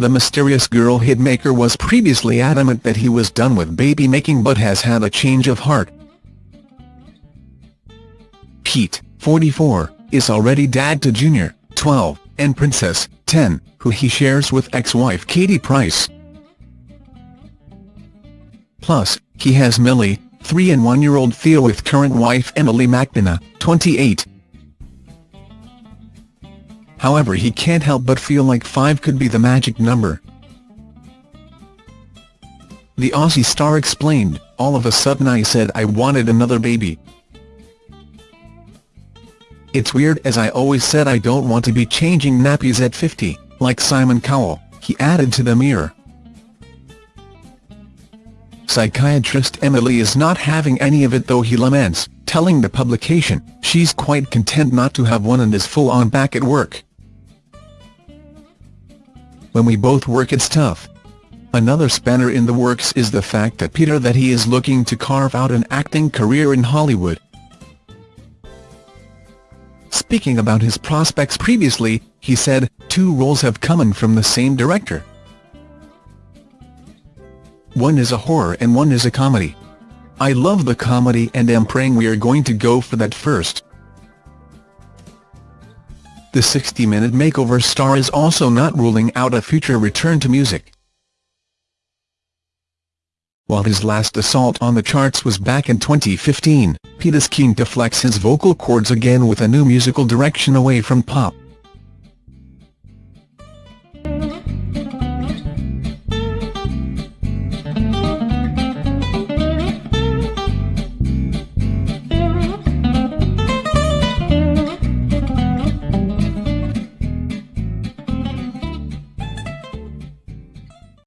the mysterious girl hitmaker was previously adamant that he was done with baby making but has had a change of heart. Pete, 44, is already dad to Junior, 12, and Princess, 10, who he shares with ex-wife Katie Price. Plus, he has Millie, 3 and 1-year-old Theo with current wife Emily MacDonagh, 28. However he can't help but feel like 5 could be the magic number. The Aussie star explained, all of a sudden I said I wanted another baby. It's weird as I always said I don't want to be changing nappies at 50, like Simon Cowell, he added to the Mirror. Psychiatrist Emily is not having any of it though he laments, telling the publication, she's quite content not to have one and is full on back at work. When we both work it's tough. Another spanner in the works is the fact that Peter that he is looking to carve out an acting career in Hollywood. Speaking about his prospects previously, he said, two roles have come in from the same director. One is a horror and one is a comedy. I love the comedy and am praying we are going to go for that first. The 60-minute makeover star is also not ruling out a future return to music. While his last assault on the charts was back in 2015, Pete is keen to flex his vocal cords again with a new musical direction away from pop.